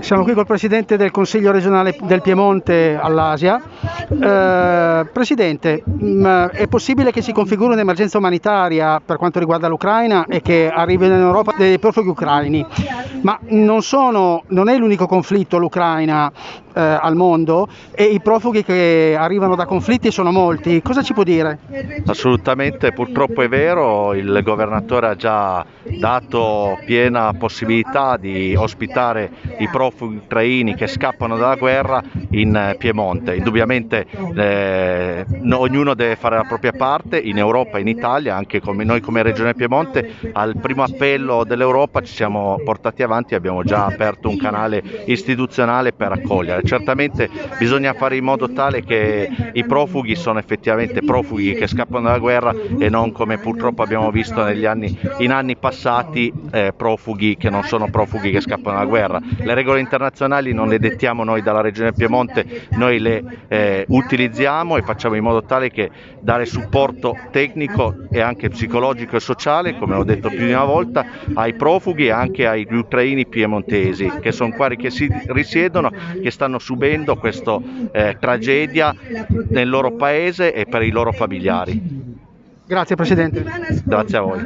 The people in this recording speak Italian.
Siamo qui col Presidente del Consiglio regionale del Piemonte all'Asia. Eh, Presidente, mh, è possibile che si configuri un'emergenza umanitaria per quanto riguarda l'Ucraina e che arrivino in Europa dei profughi ucraini, ma non, sono, non è l'unico conflitto l'Ucraina eh, al mondo e i profughi che arrivano da conflitti sono molti. Cosa ci può dire? Assolutamente, purtroppo è vero, il governatore ha già dato piena possibilità di ospitare i profughi ucraini che scappano dalla guerra in Piemonte. Indubbiamente eh, ognuno deve fare la propria parte in Europa in Italia, anche come noi come Regione Piemonte, al primo appello dell'Europa ci siamo portati avanti e abbiamo già aperto un canale istituzionale per accogliere. Certamente bisogna fare in modo tale che i profughi sono effettivamente profughi che scappano dalla guerra e non come purtroppo abbiamo visto anni, in anni passati eh, profughi che non sono profughi che scappano dalla guerra. Le regole internazionali non le dettiamo noi dalla Regione Piemonte, noi le eh, utilizziamo e facciamo in modo tale che dare supporto tecnico e anche psicologico e sociale, come ho detto più di una volta, ai profughi e anche agli ucraini piemontesi che sono qua che si risiedono, che stanno subendo questa eh, tragedia nel loro paese e per i loro familiari. Grazie Presidente. Grazie a voi.